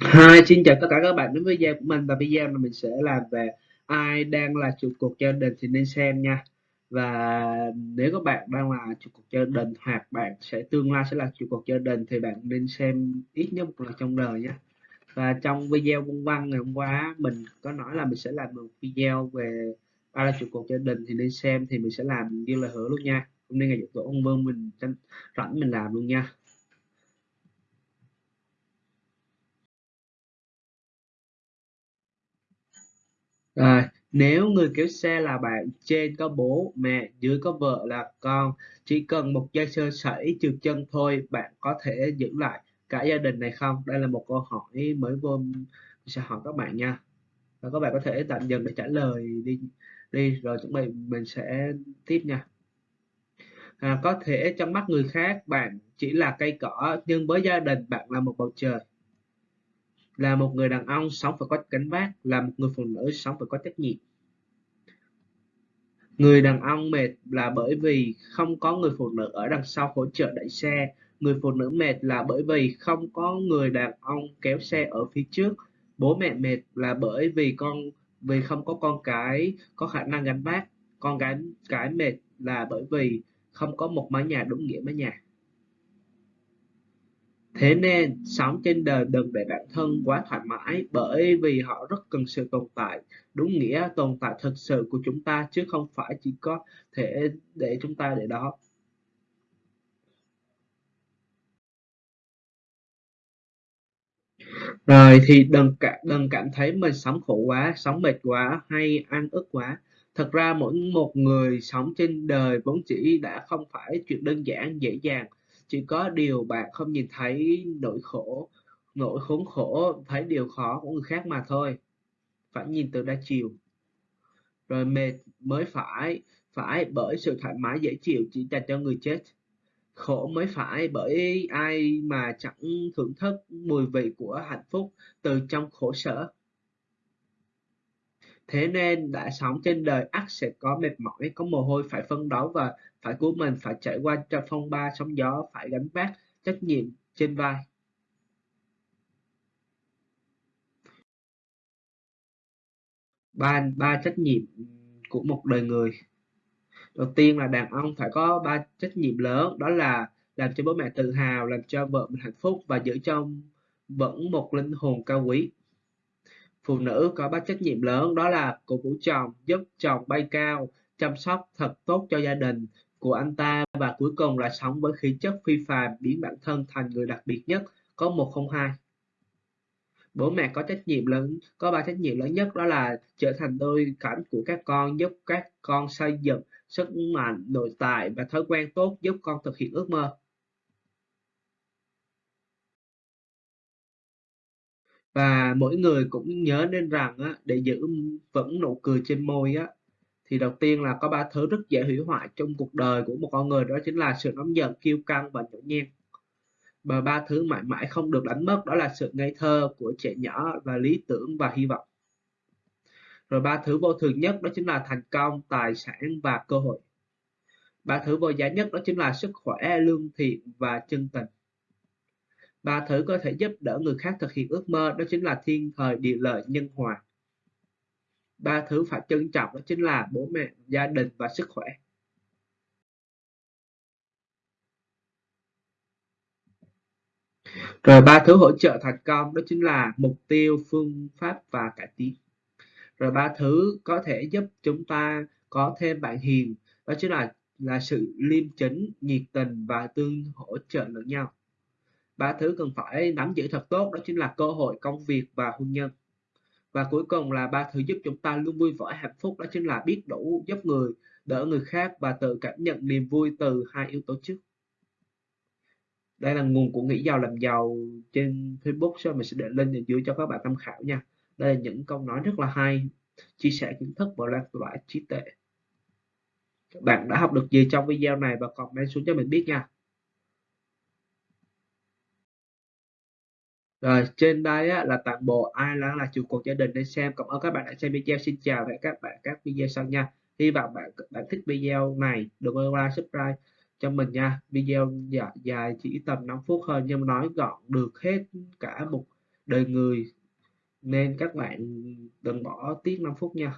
Hi, xin chào tất cả các bạn đến với video của mình. Và video này mình sẽ làm về ai đang là trụ cột gia đình thì nên xem nha. Và nếu các bạn đang là trụ cột gia đình hoặc bạn sẽ tương lai sẽ là trụ cột gia đình thì bạn nên xem ít nhất một lần trong đời nhé và trong video công văn ngày hôm qua mình có nói là mình sẽ làm một video về ai là trụ cột gia đình thì nên xem thì mình sẽ làm như lời hứa luôn nha. Hôm nay ngày dỗ tổ ông vương mình rảnh mình làm luôn nha Rồi, nếu người kéo xe là bạn, trên có bố, mẹ, dưới có vợ là con, chỉ cần một giây sơ sẩy trượt chân thôi, bạn có thể giữ lại cả gia đình này không? Đây là một câu hỏi mới vô mình sẽ hỏi các bạn nha. Và các bạn có thể tạm dừng để trả lời đi đi rồi chuẩn bị mình sẽ tiếp nha. À, có thể trong mắt người khác bạn chỉ là cây cỏ nhưng với gia đình bạn là một bầu trời là một người đàn ông sống phải có gánh vác là một người phụ nữ sống phải có trách nhiệm. Người đàn ông mệt là bởi vì không có người phụ nữ ở đằng sau hỗ trợ đẩy xe. Người phụ nữ mệt là bởi vì không có người đàn ông kéo xe ở phía trước. Bố mẹ mệt là bởi vì con, vì không có con cái, có khả năng gánh vác. Con gái, cái mệt là bởi vì không có một mái nhà đúng nghĩa mái nhà. Thế nên, sống trên đời đừng để bản thân quá thoải mái bởi vì họ rất cần sự tồn tại, đúng nghĩa tồn tại thực sự của chúng ta chứ không phải chỉ có thể để chúng ta để đó. Rồi thì đừng cảm đừng cảm thấy mình sống khổ quá, sống mệt quá hay ăn ức quá. Thật ra mỗi một người sống trên đời vốn chỉ đã không phải chuyện đơn giản dễ dàng chỉ có điều bạn không nhìn thấy nỗi khổ, nỗi khốn khổ, thấy điều khó của người khác mà thôi. Phải nhìn từ đa chiều. Rồi mệt mới phải phải bởi sự thoải mái dễ chịu chỉ dành cho người chết. Khổ mới phải bởi ai mà chẳng thưởng thức mùi vị của hạnh phúc từ trong khổ sở thế nên đã sống trên đời ắt sẽ có mệt mỏi, có mồ hôi, phải phân đấu và phải của mình, phải trải qua cho phong ba sóng gió, phải gánh vác trách nhiệm trên vai. Ba ba trách nhiệm của một đời người. Đầu tiên là đàn ông phải có ba trách nhiệm lớn, đó là làm cho bố mẹ tự hào, làm cho vợ mình hạnh phúc và giữ cho vẫn một linh hồn cao quý phụ nữ có ba trách nhiệm lớn, đó là cổ vũ chồng, giúp chồng bay cao, chăm sóc thật tốt cho gia đình của anh ta và cuối cùng là sống với khí chất phi phàm, biến bản thân thành người đặc biệt nhất, có một không hai. Bố mẹ có trách nhiệm lớn, có ba trách nhiệm lớn nhất, đó là trở thành đôi cánh của các con, giúp các con xây dựng sức mạnh nội tại và thói quen tốt, giúp con thực hiện ước mơ. Và mỗi người cũng nhớ nên rằng á, để giữ vững nụ cười trên môi á thì đầu tiên là có ba thứ rất dễ hủy hoại trong cuộc đời của một con người đó chính là sự nóng giận kiêu căng và nhõng nhen và ba thứ mãi mãi không được đánh mất đó là sự ngây thơ của trẻ nhỏ và lý tưởng và hy vọng. Rồi ba thứ vô thường nhất đó chính là thành công tài sản và cơ hội. Ba thứ vô giá nhất đó chính là sức khỏe lương thiện và chân tình ba thứ có thể giúp đỡ người khác thực hiện ước mơ, đó chính là thiên thời, địa lợi, nhân hòa. Ba thứ phải trân trọng, đó chính là bố mẹ, gia đình và sức khỏe. Rồi ba thứ hỗ trợ thành công, đó chính là mục tiêu, phương pháp và cải tiến rồi ba thứ có thể giúp chúng ta có thêm bạn hiền, đó chính là là sự liêm chính, nhiệt tình và tương hỗ trợ lẫn nhau ba thứ cần phải nắm giữ thật tốt đó chính là cơ hội, công việc và hôn nhân. Và cuối cùng là ba thứ giúp chúng ta luôn vui vẻ, hạnh phúc đó chính là biết đủ giúp người, đỡ người khác và tự cảm nhận niềm vui từ hai yếu tố trước. Đây là nguồn của nghĩ giàu làm giàu trên Facebook, so mình sẽ để link ở dưới cho các bạn tham khảo nha. Đây là những câu nói rất là hay, chia sẻ kiến thức và lan tỏa trí tuệ. Các bạn đã học được gì trong video này và comment xuống cho mình biết nha. Rồi, trên đây á, là toàn bộ ai là là chủ cuộc gia đình để xem. Cảm ơn các bạn đã xem video. Xin chào và các bạn các video sau nha. Hy vọng bạn bạn thích video này. Đừng quên like, subscribe cho mình nha. Video dài, dài chỉ tầm 5 phút hơn nhưng nói gọn được hết cả một đời người nên các bạn đừng bỏ tiết 5 phút nha